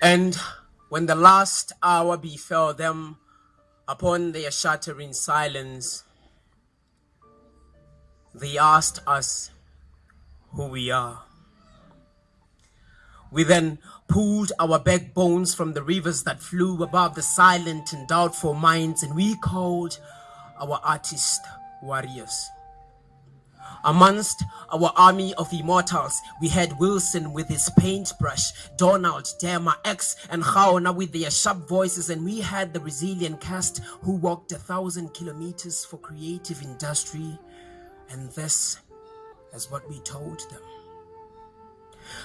And when the last hour befell them upon their shattering silence, they asked us who we are. We then pulled our backbones from the rivers that flew above the silent and doubtful minds, and we called our artist warriors. Amongst our army of immortals, we had Wilson with his paintbrush, Donald, Dema, X, and Haona with their sharp voices, and we had the resilient cast who walked a thousand kilometers for creative industry. And this is what we told them.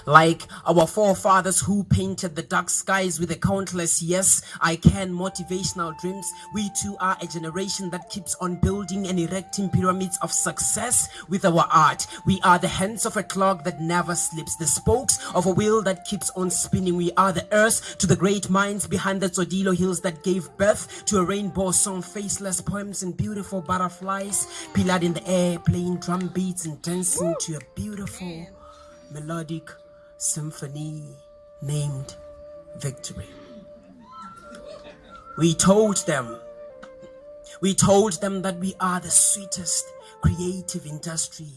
Like our forefathers who painted the dark skies with a countless yes, I can motivational dreams, we too are a generation that keeps on building and erecting pyramids of success with our art. We are the hands of a clock that never sleeps, the spokes of a wheel that keeps on spinning. We are the earth to the great minds behind the Tsodilo hills that gave birth to a rainbow song, faceless poems and beautiful butterflies, pillared in the air, playing drum beats and dancing to a beautiful melodic symphony named Victory. We told them, we told them that we are the sweetest creative industry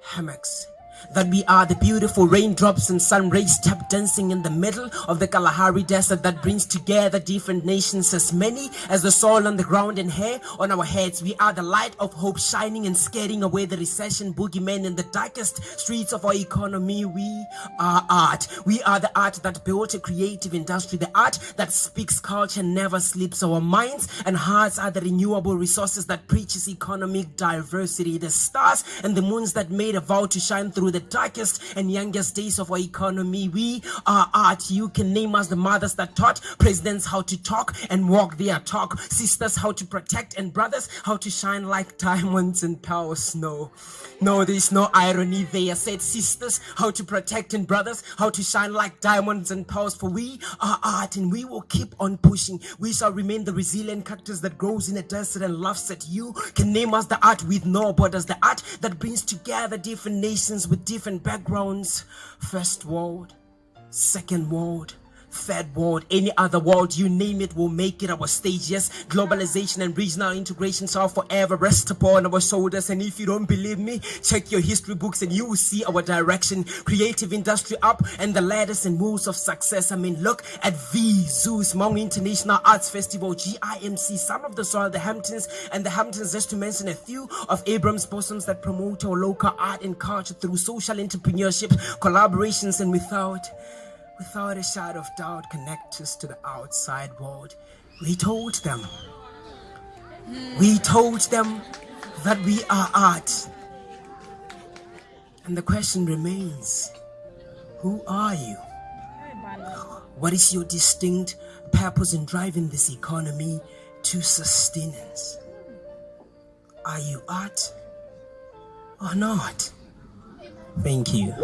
hammocks that we are the beautiful raindrops and sun rays tap dancing in the middle of the Kalahari desert that brings together different nations as many as the soil on the ground and hair on our heads. We are the light of hope shining and scaring away the recession boogeyman in the darkest streets of our economy. We are art. We are the art that built a creative industry, the art that speaks culture, never sleeps. Our minds and hearts are the renewable resources that preaches economic diversity, the stars and the moons that made a vow to shine through the darkest and youngest days of our economy. We are art. You can name us the mothers that taught presidents how to talk and walk their talk, sisters how to protect, and brothers how to shine like diamonds and power snow. No, there's no irony there. Said sisters how to protect, and brothers how to shine like diamonds and pearls. For we are art, and we will keep on pushing. We shall remain the resilient cactus that grows in a desert and laughs at you. Can name us the art with no borders, the art that brings together different nations with different backgrounds. First world, second world, third world, any other world, you name it, we'll make it our stage. Yes, globalization and regional integration shall forever rest upon our shoulders. And if you don't believe me, check your history books and you will see our direction. Creative industry up and the ladders and moves of success. I mean, look at V, Zeus, Hmong International Arts Festival, GIMC, Son of the Soil, the Hamptons, and the Hamptons, just to mention a few of Abrams bosoms that promote our local art and culture through social entrepreneurship, collaborations, and without without a shadow of doubt connect us to the outside world. We told them. We told them that we are art. And the question remains, who are you? What is your distinct purpose in driving this economy to sustenance? Are you art or not? Thank you.